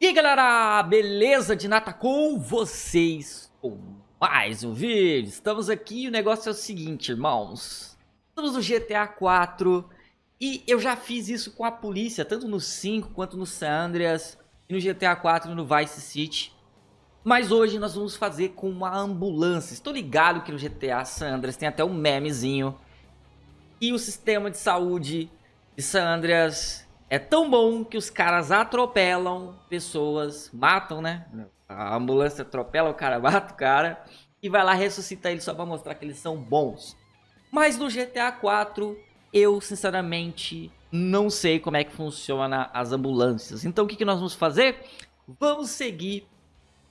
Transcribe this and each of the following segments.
E aí galera, beleza de nata com vocês com mais um vídeo? Estamos aqui e o negócio é o seguinte, irmãos. Estamos no GTA 4 e eu já fiz isso com a polícia Tanto no 5 quanto no San Andreas E no GTA 4 e no Vice City. Mas hoje nós vamos fazer com uma ambulância. Estou ligado que no GTA San Andreas tem até um memezinho. E o sistema de saúde de San Andreas é tão bom que os caras atropelam pessoas, matam, né? A ambulância atropela, o cara mata o cara e vai lá ressuscitar ele só pra mostrar que eles são bons. Mas no GTA 4, eu sinceramente não sei como é que funciona as ambulâncias. Então o que, nós vamos fazer? Vamos seguir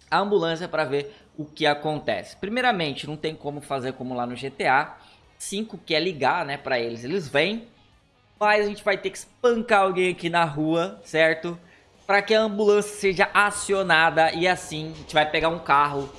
a ambulância para ver o que acontece. Primeiramente, não tem como fazer como lá no GTA 5, que é ligar, né, para eles. Eles vêm, mas a gente vai ter que espancar alguém aqui na rua, certo? Para que a ambulância seja acionada e assim a gente vai pegar um carro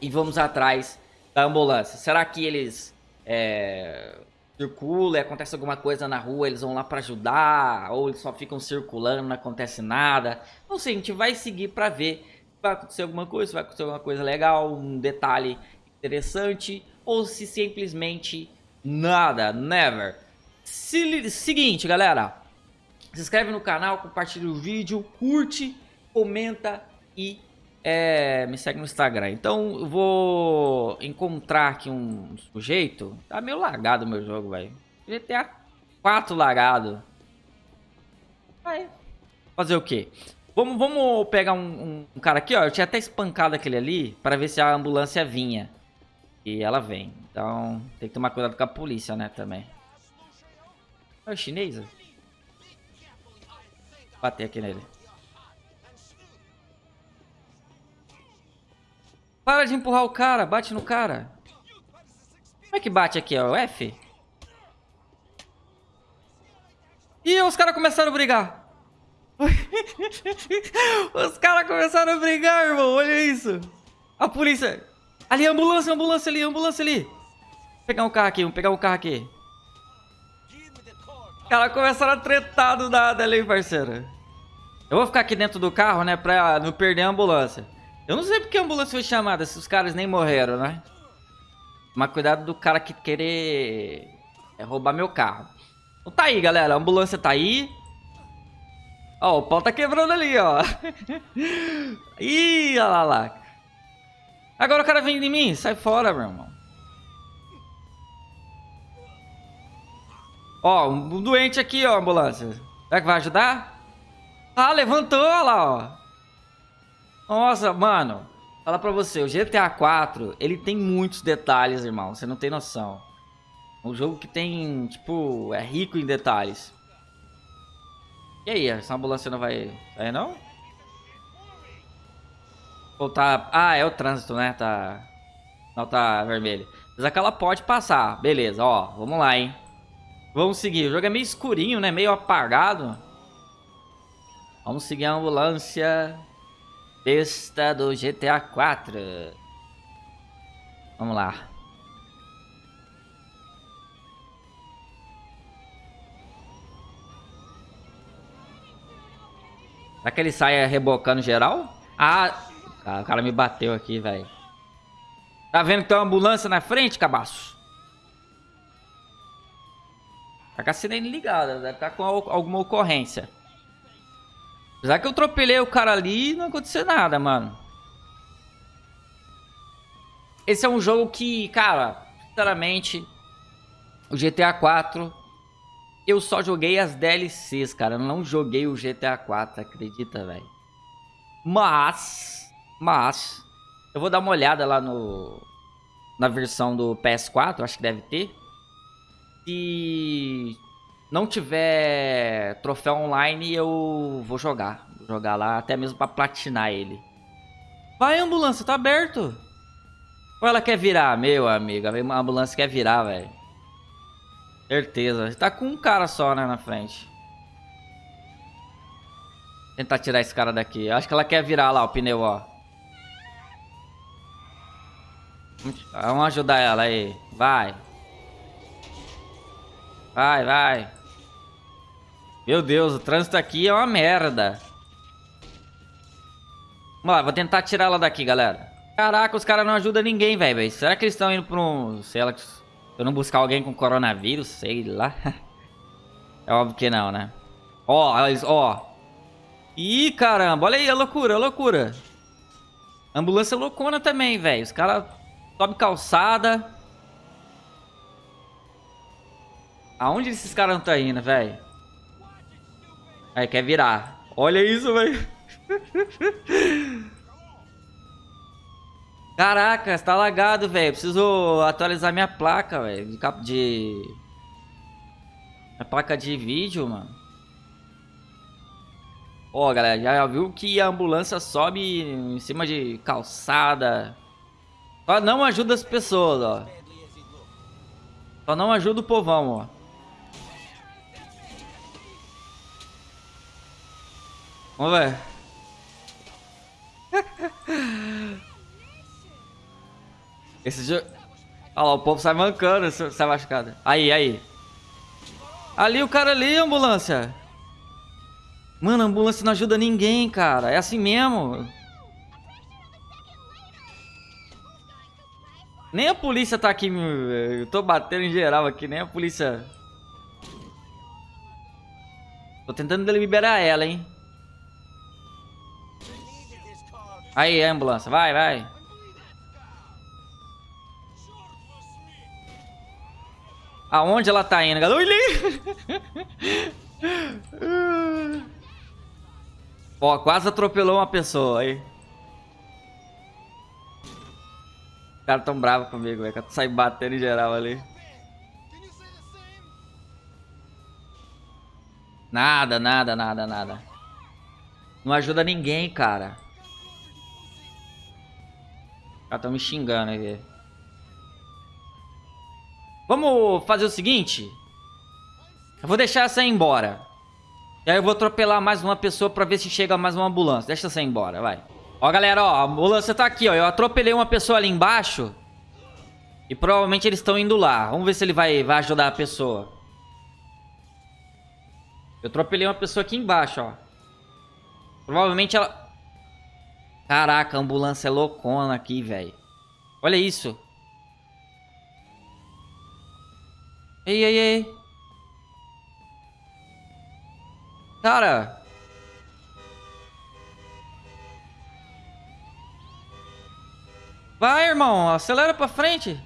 e vamos atrás da ambulância. Será que eles é, circulam e acontece alguma coisa na rua, eles vão lá para ajudar? Ou eles só ficam circulando, não acontece nada? Não sei, a gente vai seguir para ver se vai acontecer alguma coisa, se vai acontecer alguma coisa legal, um detalhe interessante, ou se simplesmente nada, never. Se, seguinte, galera. Se inscreve no canal, compartilha o vídeo, curte, comenta e é, me segue no Instagram. Então eu vou encontrar aqui um sujeito. Tá meio lagado o meu jogo, velho. GTA 4 lagado. Vai. Fazer o quê? Vamos, vamos pegar um, um, um, cara aqui, ó. Eu tinha até espancado aquele ali para ver se a ambulância vinha. E ela vem. Então tem que tomar cuidado com a polícia, né, também. É o chinês? Bater aqui nele. Para de empurrar o cara, bate no cara. Como é que bate aqui, ó? O F? Ih, os caras começaram a brigar. os caras começaram a brigar, irmão. Olha isso. A polícia. Ali, ambulância, ambulância ali, ambulância ali. Vou pegar um carro aqui, vamos pegar um carro aqui. Cara, começaram a tretar do nada ali, parceiro. Eu vou ficar aqui dentro do carro, né, pra não perder a ambulância. Eu não sei porque a ambulância foi chamada, se os caras nem morreram, né? Mas cuidado do cara que querer é, roubar meu carro. Então tá aí, galera, a ambulância tá aí. Ó, o pau tá quebrando ali, ó. Ih, olha lá, lá. Agora o cara vem de mim, sai fora, meu irmão. Ó, um doente aqui, ó, ambulância. Será que vai ajudar? Ah, levantou, olha lá, ó. Nossa, mano. Fala pra você, o GTA 4, ele tem muitos detalhes, irmão. Você não tem noção. Um jogo que tem, tipo, é rico em detalhes. E aí, essa ambulância não vai sair, não? Ou tá... Ah, é o trânsito, né? Tá... Não, tá vermelho. Mas aquela pode passar. Beleza, ó. Vamos lá, hein? Vamos seguir. O jogo é meio escurinho, né? Meio apagado. Vamos seguir a ambulância besta do GTA 4. Vamos lá. Será que ele sai rebocando geral? Ah, o cara me bateu aqui, velho. Tá vendo que tem uma ambulância na frente, cabaço? Tá com a sirene ligada, deve estar tá com alguma ocorrência. Apesar que eu atropelei o cara ali e não aconteceu nada, mano. Esse é um jogo que, cara, sinceramente, o GTA 4, eu só joguei as DLCs, cara. Eu não joguei o GTA 4, acredita, velho? Mas, mas, eu vou dar uma olhada lá no na versão do PS4, acho que deve ter. Se não tiver troféu online, eu vou jogar. Vou jogar lá, até mesmo pra platinar ele. Vai, ambulância, tá aberto. Ou ela quer virar? Meu amigo, a ambulância quer virar, velho. Certeza. Tá com um cara só, né, na frente. Tentar tirar esse cara daqui. Acho que ela quer virar lá o pneu, ó. Vamos ajudar ela aí. Vai. Vai, vai. Meu Deus, o trânsito aqui é uma merda. Vamos lá, vou tentar tirar ela daqui, galera. Caraca, os caras não ajudam ninguém, velho. Será que eles estão indo pra um... Sei lá, se eu não buscar alguém com coronavírus, sei lá. É óbvio que não, né? Ó, eles, ó. Ih, caramba, olha aí, a loucura, a loucura. Ambulância loucona também, velho. Os caras sobem calçada. Aonde esses caras estão indo, velho? Aí, quer virar. Olha isso, velho. Caraca, tá lagado, velho. Preciso atualizar minha placa, velho. De de. Minha placa de vídeo, mano. Ó, galera, já viu que a ambulância sobe em cima de calçada. Só não ajuda as pessoas, ó. Só não ajuda o povão, ó. Vamos ver. Esse jogo... Olha lá, o povo sai mancando, sai machucado. Aí, aí. Ali, o cara ali, ambulância. Mano, a ambulância não ajuda ninguém, cara. É assim mesmo. Nem a polícia tá aqui. Eu tô batendo em geral aqui, nem a polícia. Tô tentando liberar ela, hein. Aí, ambulância. Vai, vai. Aonde ela tá indo, galera? Ó, quase atropelou uma pessoa aí. Os caras tão bravos comigo, velho. Saí batendo em geral ali. Nada, nada, nada, nada. Não ajuda ninguém, cara. Os caras tão me xingando aí. Vamos fazer o seguinte. Eu vou deixar essa ir embora. E aí eu vou atropelar mais uma pessoa pra ver se chega mais uma ambulância. Deixa essa ir embora, vai. Ó, galera, ó, a ambulância tá aqui, ó. Eu atropelei uma pessoa ali embaixo. E provavelmente eles estão indo lá. Vamos ver se ele vai, vai ajudar a pessoa. Eu atropelei uma pessoa aqui embaixo, ó. Provavelmente ela... Caraca, a ambulância é loucona aqui, velho. Olha isso. Ei, ei, ei. Cara. Vai, irmão. Acelera pra frente.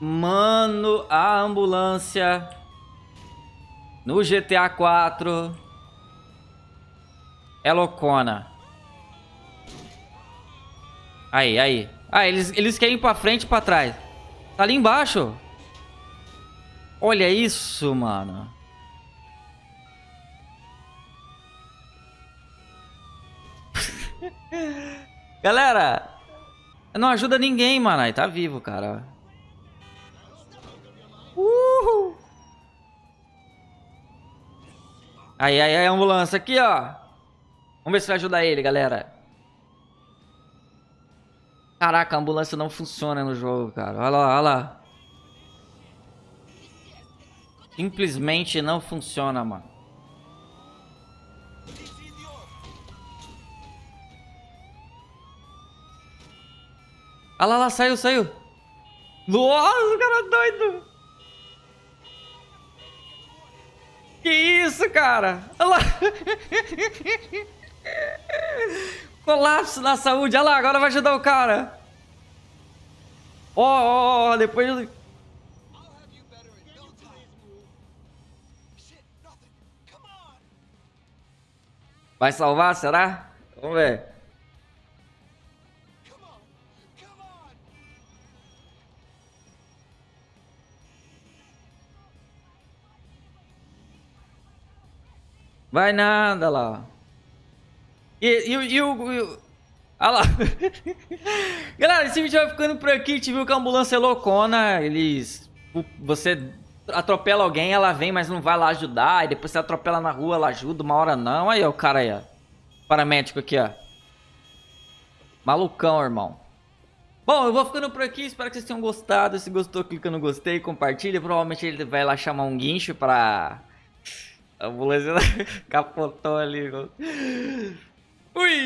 Mano, a ambulância no GTA 4 é loucona. Aí, aí. Ah, eles, eles querem ir pra frente e pra trás. Tá ali embaixo. Olha isso, mano. Galera, não ajuda ninguém, mano. Aí tá vivo, cara. Uhul. Aí, aí, aí, ambulância aqui, ó. Vamos ver se vai ajudar ele, galera. Caraca, a ambulância não funciona no jogo, cara. Olha lá, olha lá. Simplesmente não funciona, mano. Olha lá, lá, saiu, saiu. Nossa, cara é doido. Que isso, cara? Olha lá. Colapso na saúde. Olha lá, agora vai ajudar o cara. Ó, ó, ó, depois... Vai salvar, será? Vamos ver. Vai nada lá. E, e, e, o, e o... Olha lá. Galera, esse vídeo vai ficando por aqui. Gente viu que a ambulância é loucona. Eles... Você atropela alguém, ela vem, mas não vai lá ajudar. E depois você atropela na rua, ela ajuda. Uma hora não. Aí, ó, o cara aí, ó. Paramédico aqui, ó. Malucão, irmão. Bom, eu vou ficando por aqui. Espero que vocês tenham gostado. Se gostou, clica no gostei, compartilha. Provavelmente ele vai lá chamar um guincho pra A ambulância capotou ali. Ui!